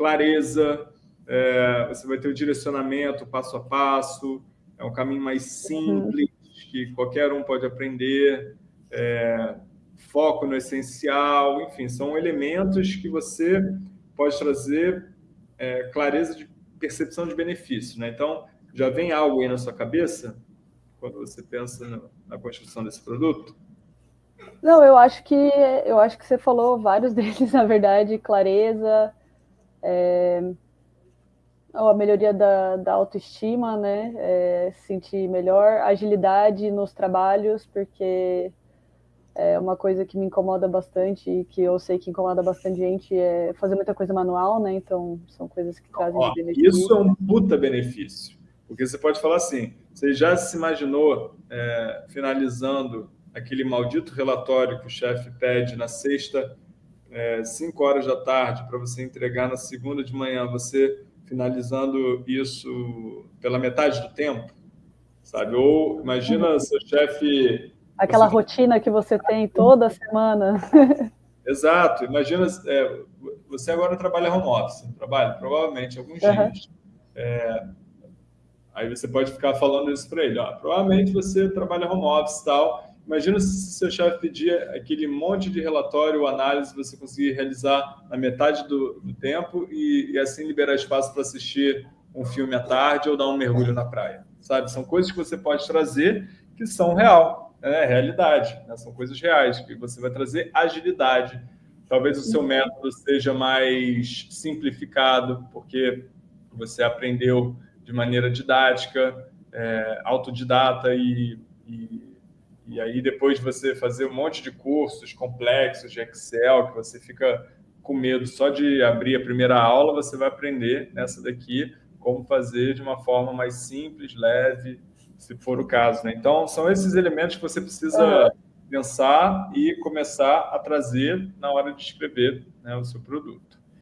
clareza, é, você vai ter o direcionamento passo a passo, é um caminho mais simples, uhum. que qualquer um pode aprender, é, foco no essencial, enfim, são elementos que você pode trazer é, clareza de percepção de benefício. Né? Então, já vem algo aí na sua cabeça quando você pensa na construção desse produto? Não, eu acho que eu acho que você falou vários deles, na verdade, clareza, é, a melhoria da, da autoestima, né? É, sentir melhor, agilidade nos trabalhos, porque é uma coisa que me incomoda bastante e que eu sei que incomoda bastante gente é fazer muita coisa manual, né? Então são coisas que trazem Ó, benefício. Isso é um puta benefício, porque você pode falar assim: você já se imaginou é, finalizando aquele maldito relatório que o chefe pede na sexta, é, cinco horas da tarde, para você entregar na segunda de manhã, você finalizando isso pela metade do tempo, sabe? Ou imagina uhum. seu chefe... Aquela você... rotina que você tem toda semana. Exato. Imagina, é, você agora trabalha home office, trabalha provavelmente alguns uhum. dias. É, aí você pode ficar falando isso para ele. Ó, provavelmente você trabalha home office e tal, Imagina se seu chefe pedir aquele monte de relatório análise você conseguir realizar na metade do, do tempo e, e, assim liberar espaço para assistir um filme à tarde ou dar um mergulho na praia, sabe? São coisas que você pode trazer que são real, né? realidade, né? são coisas reais, que você vai trazer agilidade. Talvez o seu método seja mais simplificado, porque você aprendeu de maneira didática, é, autodidata e, e e aí, depois de você fazer um monte de cursos complexos de Excel, que você fica com medo só de abrir a primeira aula, você vai aprender nessa daqui como fazer de uma forma mais simples, leve, se for o caso. Né? Então, são esses elementos que você precisa pensar e começar a trazer na hora de escrever né, o seu produto.